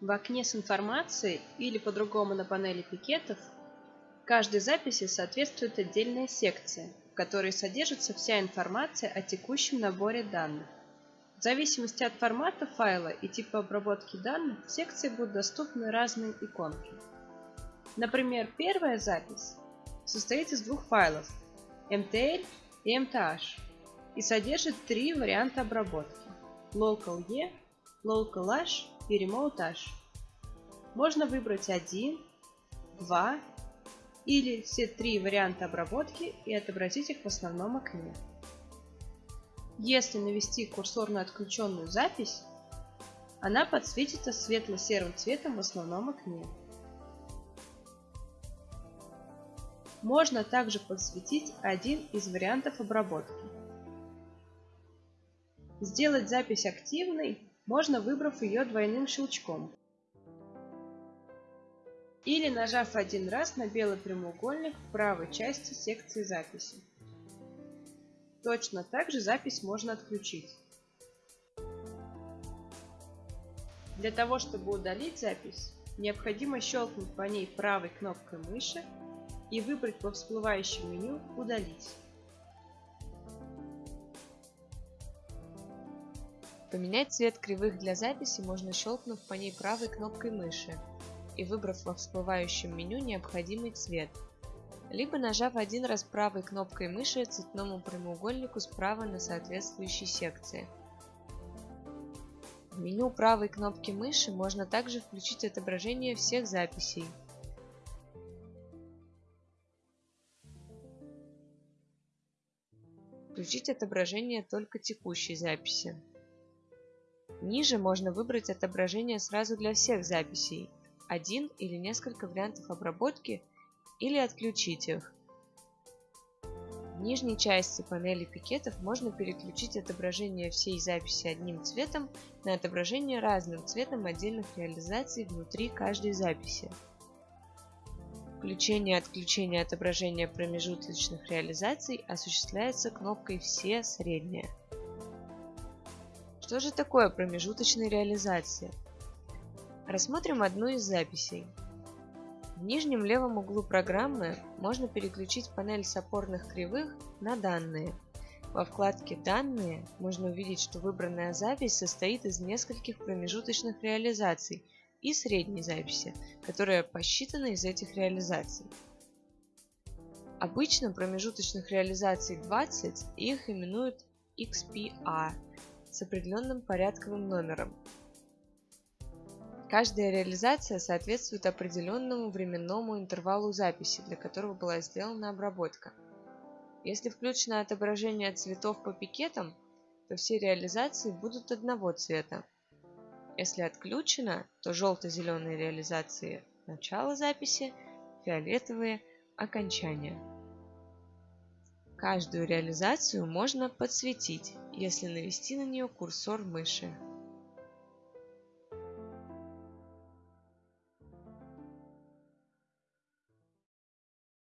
В окне с информацией или по-другому на панели пикетов каждой записи соответствует отдельная секция, в которой содержится вся информация о текущем наборе данных. В зависимости от формата файла и типа обработки данных, в секции будут доступны разные иконки. Например, первая запись состоит из двух файлов MTL и MTH и содержит три варианта обработки Local-E, Local-H Remote-H. Можно выбрать один, два или все три варианта обработки и отобразить их в основном окне. Если навести курсор на отключенную запись, она подсветится светло-серым цветом в основном окне. Можно также подсветить один из вариантов обработки. Сделать запись активной можно, выбрав ее двойным щелчком. Или нажав один раз на белый прямоугольник в правой части секции записи. Точно так же запись можно отключить. Для того, чтобы удалить запись, необходимо щелкнуть по ней правой кнопкой мыши и выбрать во всплывающем меню «Удалить». Поменять цвет кривых для записи можно щелкнув по ней правой кнопкой мыши и выбрав во всплывающем меню необходимый цвет – либо нажав один раз правой кнопкой мыши цветному прямоугольнику справа на соответствующей секции. В меню правой кнопки мыши можно также включить отображение всех записей. Включить отображение только текущей записи. Ниже можно выбрать отображение сразу для всех записей, один или несколько вариантов обработки – или отключить их. В нижней части панели пикетов можно переключить отображение всей записи одним цветом на отображение разным цветом отдельных реализаций внутри каждой записи. Включение и отключение отображения промежуточных реализаций осуществляется кнопкой «Все средние». Что же такое промежуточные реализации? Рассмотрим одну из записей. В нижнем левом углу программы можно переключить панель с опорных кривых на «Данные». Во вкладке «Данные» можно увидеть, что выбранная запись состоит из нескольких промежуточных реализаций и средней записи, которая посчитана из этих реализаций. Обычно промежуточных реализаций 20 и их именуют XPA с определенным порядковым номером, Каждая реализация соответствует определенному временному интервалу записи, для которого была сделана обработка. Если включено отображение цветов по пикетам, то все реализации будут одного цвета. Если отключено, то желто-зеленые реализации – начало записи, фиолетовые – окончание. Каждую реализацию можно подсветить, если навести на нее курсор мыши.